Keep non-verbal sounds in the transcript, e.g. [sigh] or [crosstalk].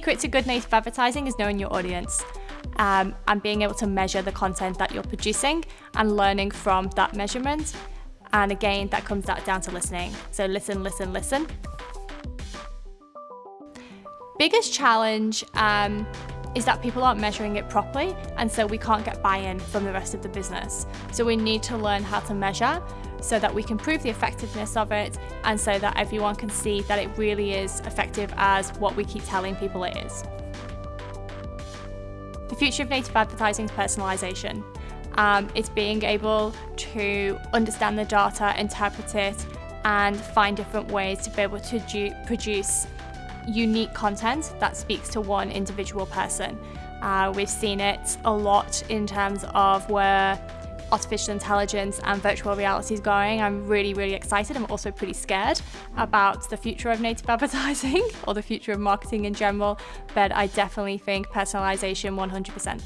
Secret to good native advertising is knowing your audience um, and being able to measure the content that you're producing and learning from that measurement. And again, that comes down to listening. So listen, listen, listen. Biggest challenge um, is that people aren't measuring it properly and so we can't get buy-in from the rest of the business. So we need to learn how to measure so that we can prove the effectiveness of it and so that everyone can see that it really is effective as what we keep telling people it is. The future of native advertising is personalisation. Um, it's being able to understand the data, interpret it, and find different ways to be able to produce unique content that speaks to one individual person. Uh, we've seen it a lot in terms of where artificial intelligence and virtual reality is going. I'm really, really excited. I'm also pretty scared about the future of native [laughs] advertising or the future of marketing in general, but I definitely think personalization 100%.